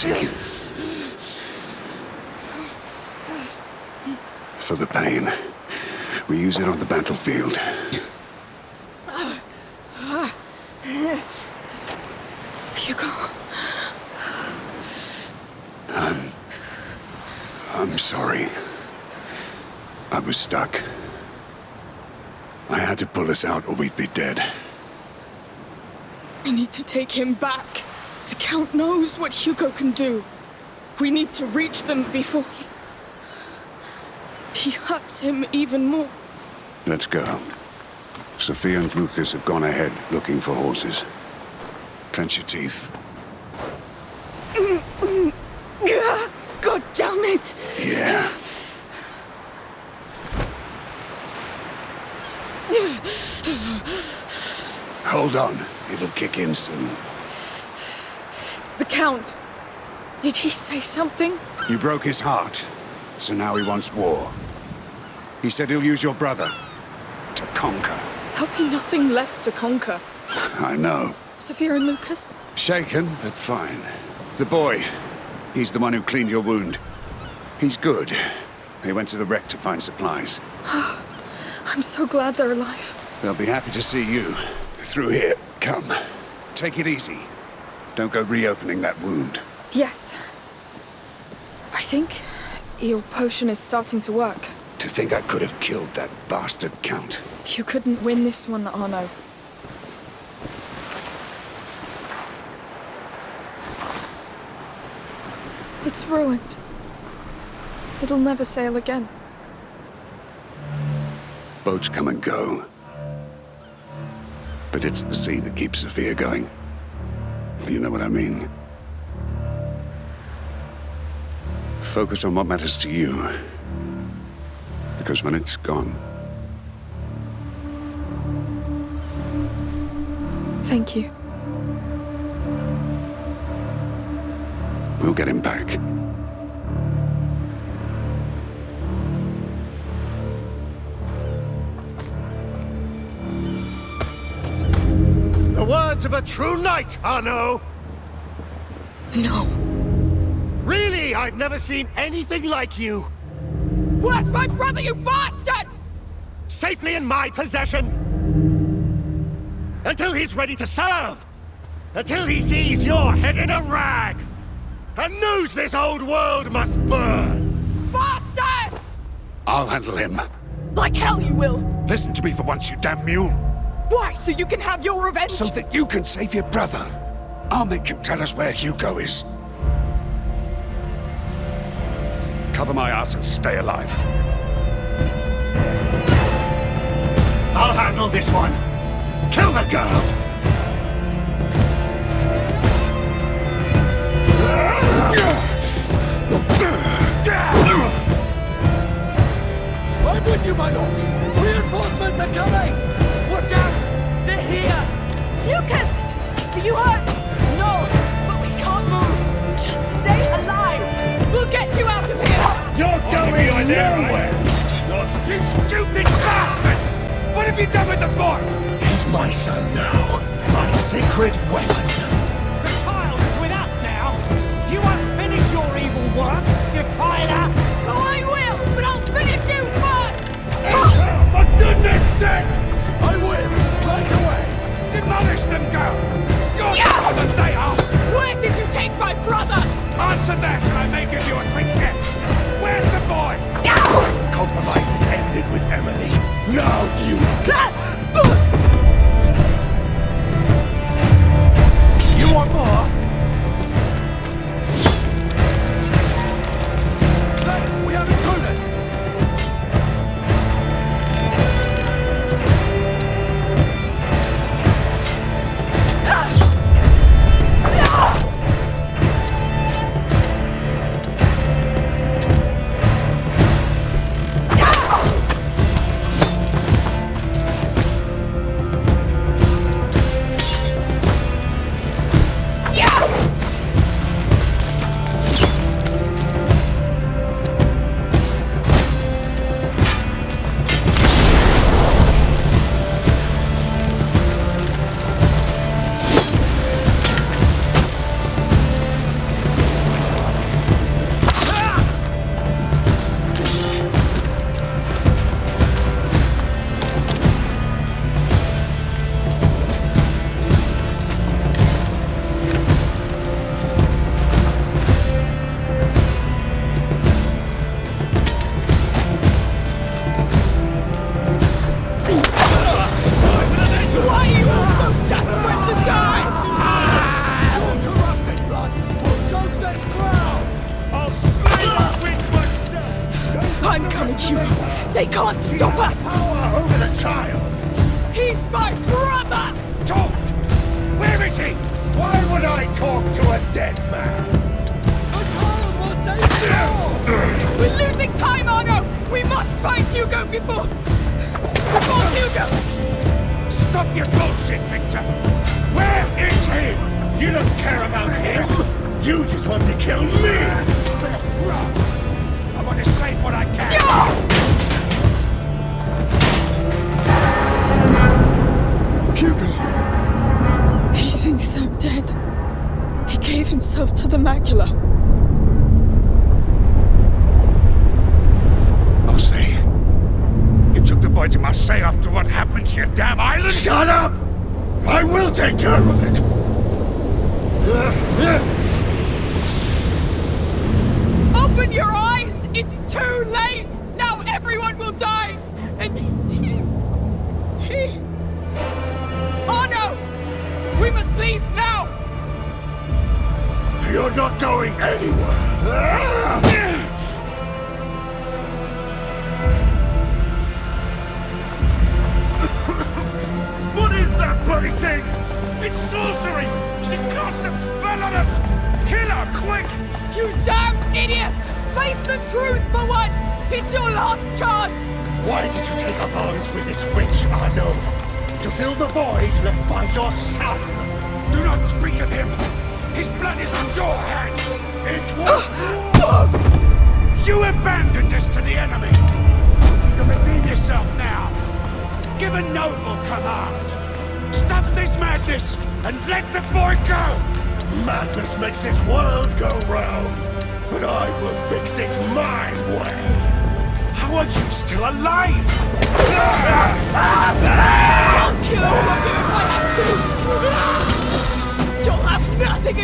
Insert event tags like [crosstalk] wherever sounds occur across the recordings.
Shouting. For the pain. We use it on the battlefield. Hugo. I'm... I'm sorry. I was stuck. I had to pull us out or we'd be dead. We need to take him back. The Count knows what Hugo can do. We need to reach them before he... He hurts him even more. Let's go. Sophia and Lucas have gone ahead looking for horses. Clench your teeth. God damn it! Yeah. Hold on. It'll kick in soon. Count. Did he say something? You broke his heart, so now he wants war. He said he'll use your brother to conquer. There'll be nothing left to conquer. [laughs] I know. Sophia and Lucas? Shaken, but fine. The boy, he's the one who cleaned your wound. He's good. He went to the wreck to find supplies. [sighs] I'm so glad they're alive. They'll be happy to see you. Through here. Come. Take it easy. Don't go reopening that wound. Yes. I think your potion is starting to work. To think I could have killed that bastard Count. You couldn't win this one, Arnaud. It's ruined. It'll never sail again. Boats come and go. But it's the sea that keeps Sophia going. You know what I mean? Focus on what matters to you. Because when it's gone, Thank you. we'll get him back. Words of a true knight, Arnaud! No. Really, I've never seen anything like you! Where's my brother, you bastard? Safely in my possession! Until he's ready to serve! Until he sees your head in a rag! And knows this old world must burn! Bastard! I'll handle him. Like hell you will! Listen to me for once, you damn mule. Why, so you can have your revenge? So that you can save your brother. I'll make him tell us where Hugo is. Cover my ass and stay alive. I'll handle this one! Kill the girl! I'm with you, my lord! Reinforcements are coming! Watch out! They're here! Lucas! Are you hurt? No, but we can't move. Just stay alive. We'll get you out of here. You're going nowhere! You stupid bastard! What have you done with the boy? He's my son now. My sacred weapon. The child is with us now! You won't finish your evil work, defiler! Oh, I will, but I'll finish you first. For goodness sake! My brother? Answer that and I may give you a quick gift! Where's the boy? Compromise is ended with Emily. Now you... You want more? Gave himself to the macula. Marseille? You took the boy to Marseille after what happened to your damn island? Shut up! I will take care of it! Open your eyes! It's too late! Now everyone will die! And You're not going anywhere! What is that bloody thing? It's sorcery! She's cast a spell on us! Kill her, quick! You damn idiots! Face the truth for once! It's your last chance! Why did you take up arms with this witch, Arnaud? To fill the void left by your son! Do not speak of him! His blood is on your hands! It was... Ah, you abandoned us to the enemy! You redeem yourself now! Give a noble command! Stop this madness and let the boy go! Madness makes this world go round, but I will fix it my way! How are you still alive? Ah, I'll kill all of you if I have to!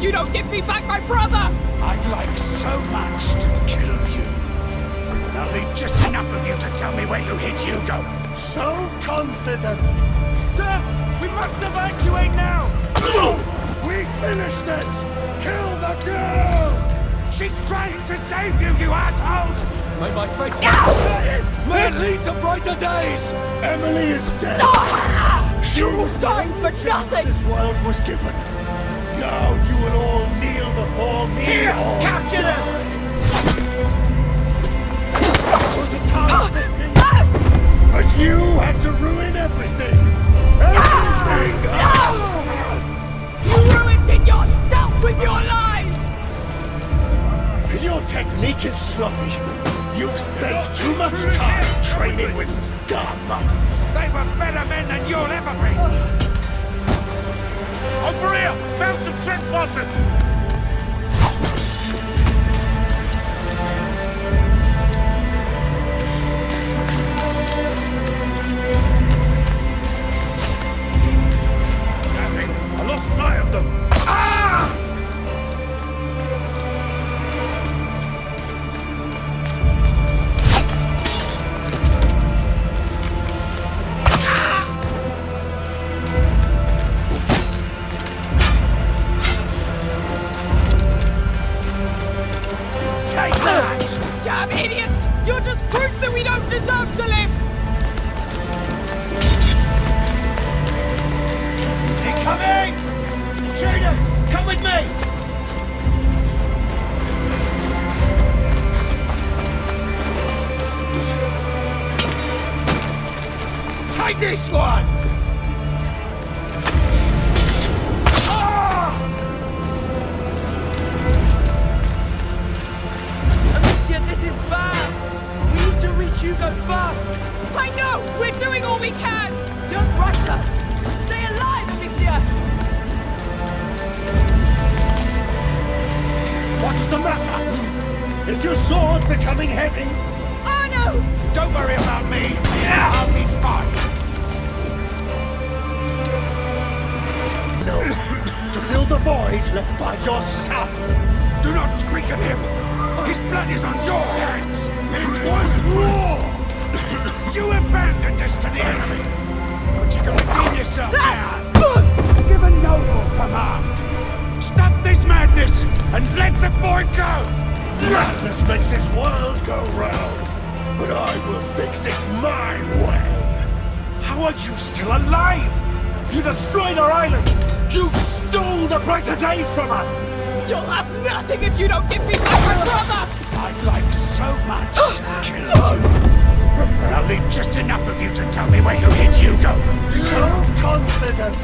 You'll have nothing if you don't give me back my brother! I'd like so much to kill you. But I'll leave just enough of you to tell me where you hid Hugo. So confident! Sir, we must evacuate now! we finish this! Kill the girl! She's trying to save you, you assholes! May my faith may it lead to brighter days! Emily is dead! No! She was dying for nothing! This world was given. Now Here, or capture them! was a time But you had to ruin everything! Everything! Ah! You ruined it yourself with your lies! Your technique is sloppy. You've spent too much time training with scum. They were better men than you'll ever be. Over here! Found some trespassers! You're just proof that we don't deserve to live! Incoming! Traders, come with me! Take this one! Ah! Amicia, this is bad! To reach fast! I know! We're doing all we can! Don't rush her! Stay alive, Amicia! What's the matter? Is your sword becoming heavy? Oh, Arnaud! Don't worry about me. I'll be fine. No. [coughs] to fill the void left by your son. Do not speak of him. His blood is on your hands. It was war. you abandoned us to the enemy. But you can redeem yourself ah! now. Give a noble command. Stop this madness and let the boy go. Madness makes this world go round. but I will fix it my way. How are you still alive? You destroyed our island! You stole the brighter days from us! You'll have nothing if you don't give me back my brother! I'd like so much to kill you. I'll leave just enough of you to tell me where you hid Hugo. So confident!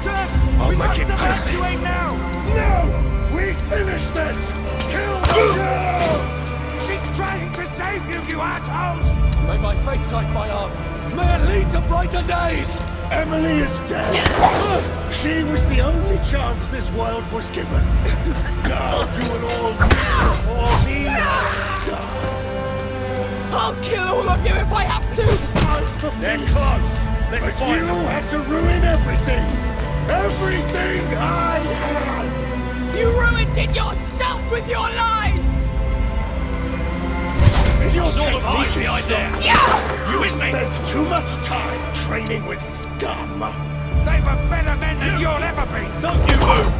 Sir, I'll we make must it evacuate painless. now! No! We finish this! Kill the girl! She's trying to save you, you assholes! May my faith guide my arm. May it lead to brighter days! Emily is dead. [laughs] she was the only chance this world was given. [coughs] Now you will all meet before she die. I'll kill all of you if I have to! They're close! Let's But find you them! had to ruin everything! Everything I had! You ruined it yourself with your lies! You'll Sort take of behind there. Yeah! You With spent too much time training with scum! They were better men than you'll ever be! Don't you move!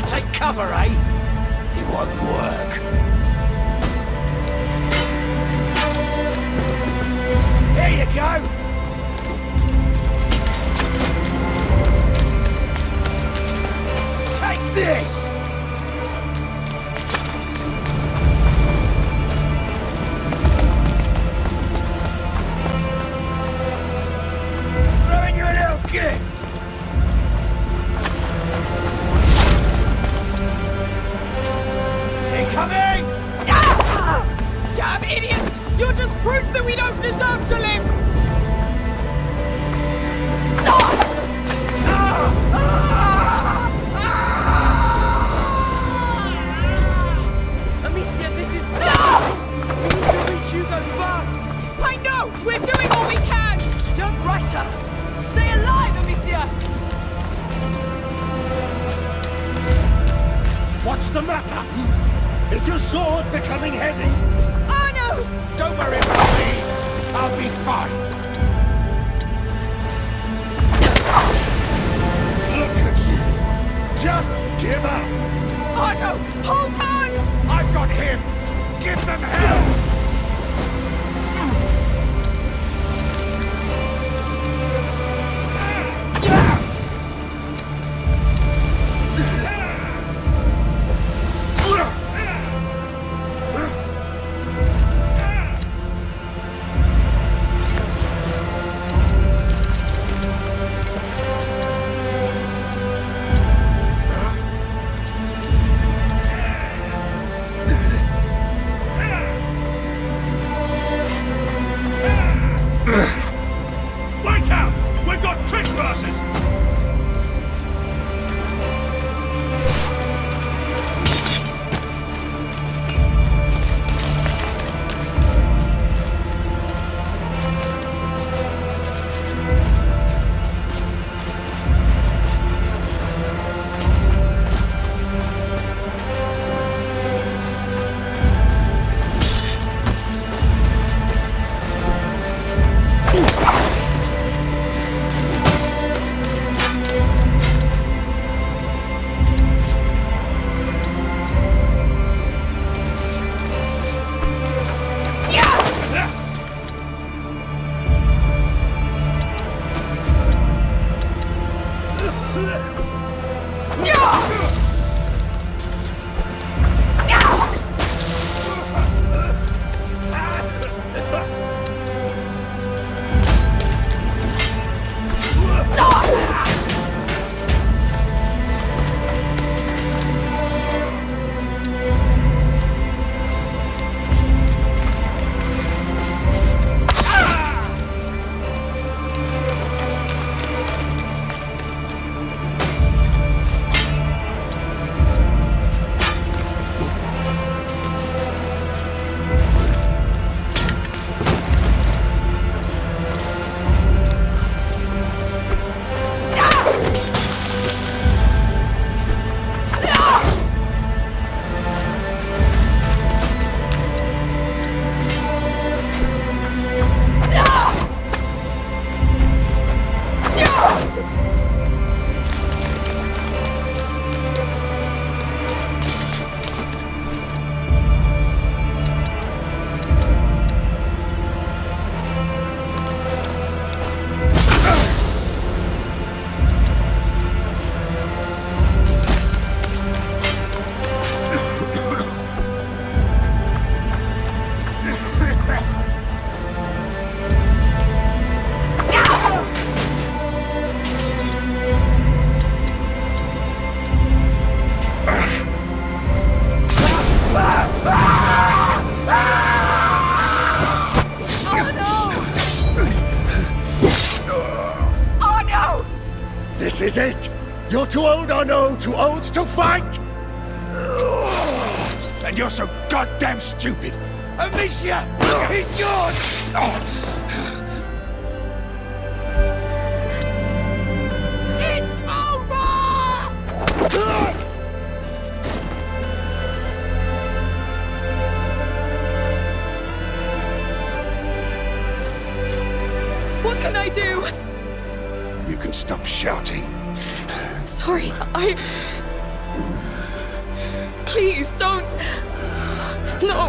To take cover, eh? It won't work. There you go! Take this! Proof that we don't deserve to live! Amicia, this is! We need to reach fast! I know! We're doing all we can! Don't rush her! Stay alive, Amicia! What's the matter? Is your sword becoming heavy? Don't worry about me! I'll be fine! Look at you! Just give up! No! Hold on! I've got him! Give them hell! Too old to fight! And you're so goddamn stupid! Amicia! He's yours! It's over! What can I do? You can stop shouting. Sorry, I. Please don't. No.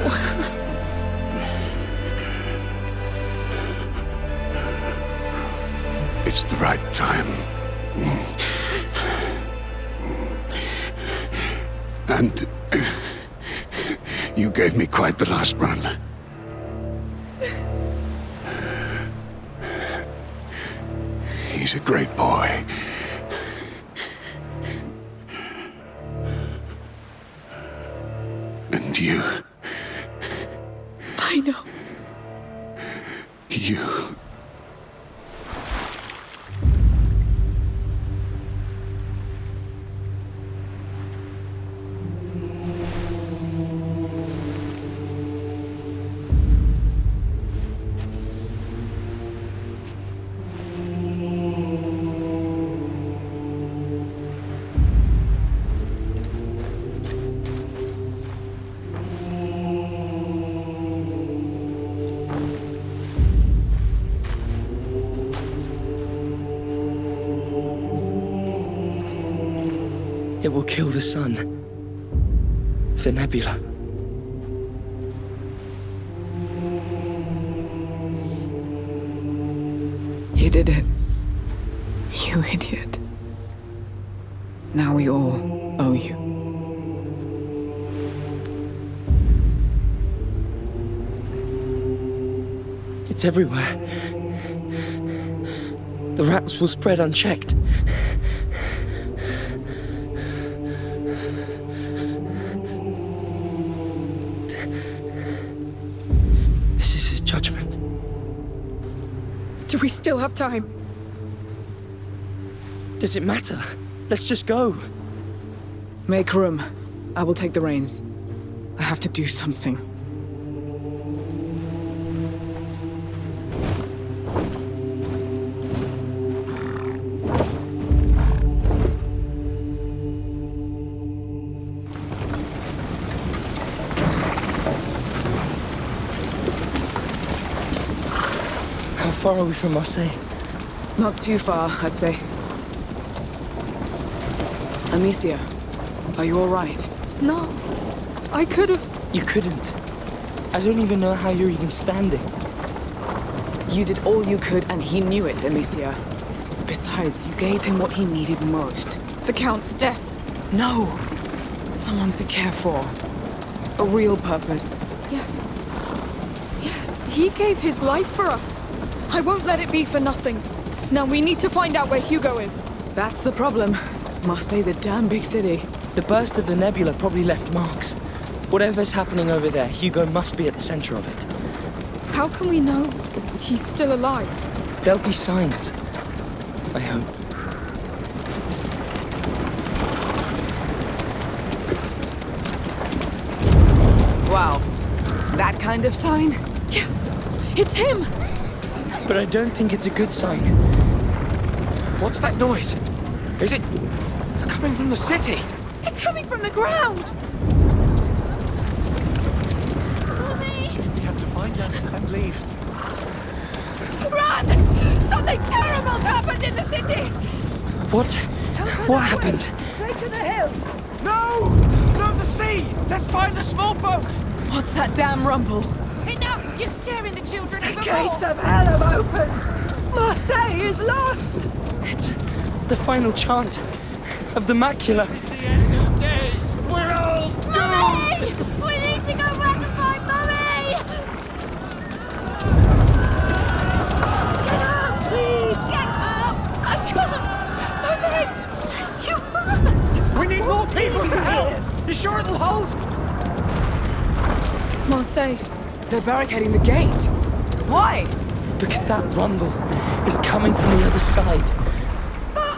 It's the right time. And you gave me quite the last run. He's a great boy. You. Kill the sun. The nebula. You did it. You idiot. Now we all owe you. It's everywhere. The rats will spread unchecked. We still have time? Does it matter? Let's just go. Make room. I will take the reins. I have to do something. Far are we from Marseille? Eh? Not too far, I'd say. Amicia, are you alright? No. I could have. You couldn't. I don't even know how you're even standing. You did all you could, and he knew it, Amicia. Besides, you gave him what he needed most. The Count's death. No! Someone to care for. A real purpose. Yes. Yes, he gave his life for us. I won't let it be for nothing. Now we need to find out where Hugo is. That's the problem. Marseille's a damn big city. The burst of the nebula probably left marks. Whatever's happening over there, Hugo must be at the center of it. How can we know he's still alive? There'll be signs. I hope. Wow. That kind of sign? Yes, it's him! But I don't think it's a good sign. What's that noise? Is it coming from the city? It's coming from the ground! We have to find her and leave. Run! Something terrible's happened in the city! What? What happened? Straight to the hills! No! No, the sea! Let's find a small boat! What's that damn rumble? Enough! You're scaring the children even Gates more! of hell have opened! Marseille is lost! It's the final chant of the macula. The end of days. We're all Mummy! We need to go back and find Mummy! Get up, please! Get up! I can't! Mummy! You must! We need more people to help! You sure it'll hold? Marseille. They're barricading the gate. Why? Because that rumble is coming from the other side. But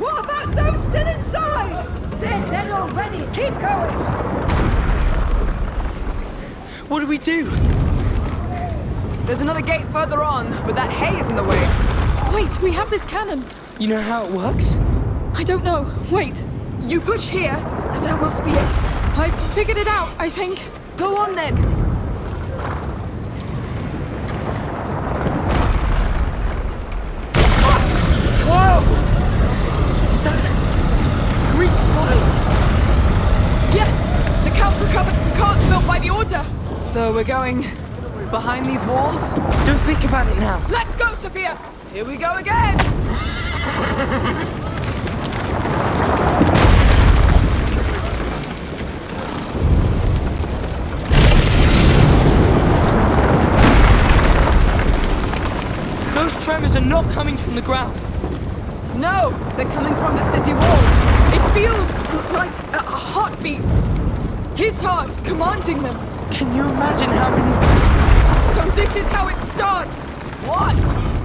what about those still inside? They're dead already. Keep going. What do we do? There's another gate further on, but that hay is in the way. Wait, we have this cannon! You know how it works? I don't know. Wait. You push here. That must be it. I've figured it out, I think. Go on then. Is that Greek fire? Yes! The Count recovered some carts built by the Order! So we're going behind these walls? Don't think about it now. Let's go, Sophia! Here we go again! Those tremors are not coming from the ground. No, they're coming from the city walls. It feels like a, heartbeat. His heart commanding them. Can you imagine how many... So this is how it starts. What?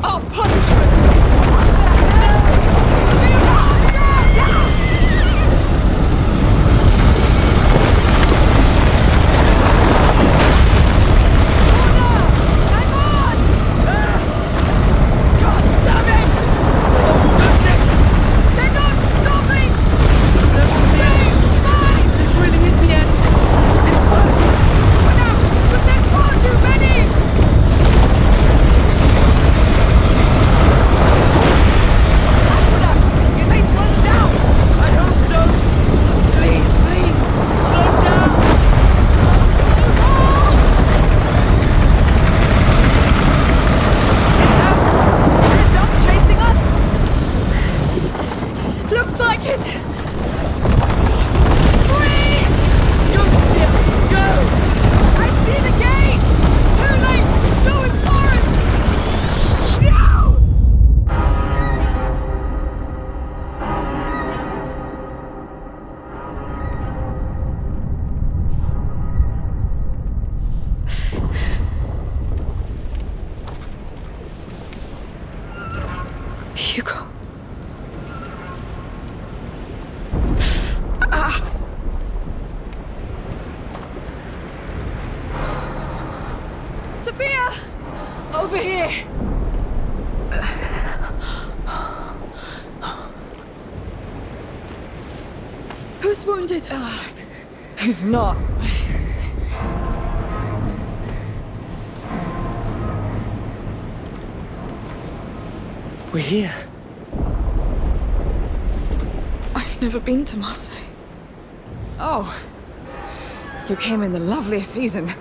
Our punishment. Over here! Who's wounded? Uh, who's not? We're here. I've never been to Marseille. Oh. You came in the loveliest season.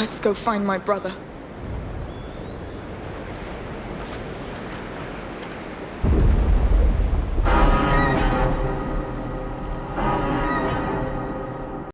Let's go find my brother.